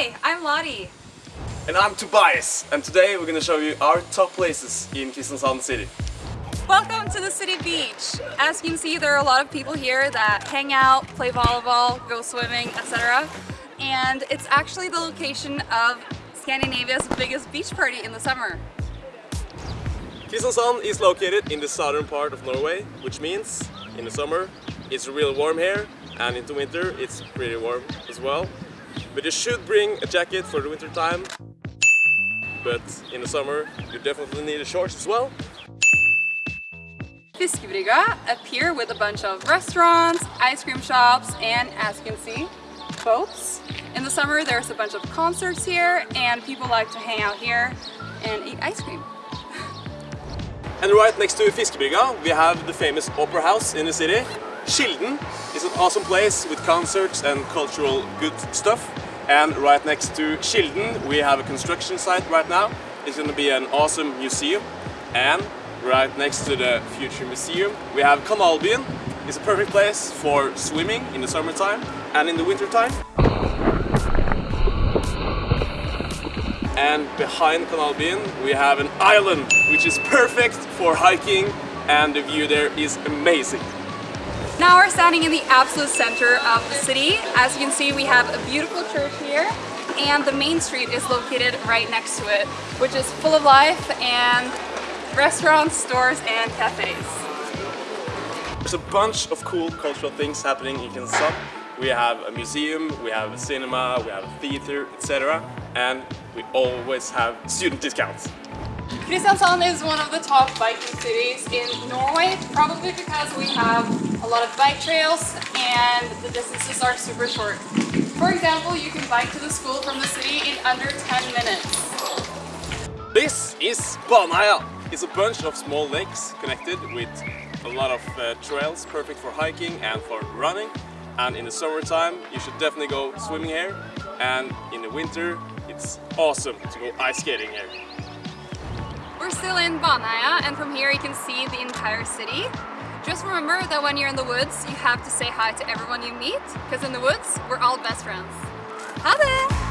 Hi, I'm Lottie. And I'm Tobias, and today we're gonna show you our top places in Kristiansand City. Welcome to the city beach. As you can see, there are a lot of people here that hang out, play volleyball, go swimming, etc. And it's actually the location of Scandinavia's biggest beach party in the summer. Kristiansand is located in the southern part of Norway, which means in the summer it's real warm here, and in the winter it's pretty warm as well. But you should bring a jacket for the winter time. But in the summer you definitely need a shorts as well. Fiskebrygga, a pier with a bunch of restaurants, ice cream shops, and as you can see, boats. In the summer there's a bunch of concerts here and people like to hang out here and eat ice cream. And right next to Fiskebrygga we have the famous opera house in the city. Kilden is an awesome place with concerts and cultural good stuff. And right next to Kilden we have a construction site right now. It's going to be an awesome museum. And right next to the future museum we have Kanalbyen. It's a perfect place for swimming in the summertime and in the wintertime. And behind Kanalbyen we have an island which is perfect for hiking and the view there is amazing. Now we're standing in the absolute center of the city. As you can see, we have a beautiful church here and the main street is located right next to it, which is full of life and restaurants, stores and cafes. There's a bunch of cool cultural things happening in Kristiansand. We have a museum, we have a cinema, we have a theater, etc. And we always have student discounts. Kristiansand is one of the top biking cities in Norway, probably because we have a lot of bike trails and the distances are super short. For example, you can bike to the school from the city in under 10 minutes. This is Baneheia. It's a bunch of small lakes connected with a lot of uh, trails, perfect for hiking and for running. And in the summertime, you should definitely go swimming here. And in the winter, it's awesome to go ice skating here. We're still in Baneheia and from here you can see the entire city. Just remember that when you're in the woods, you have to say hi to everyone you meet, because in the woods, we're all best friends. Ha det!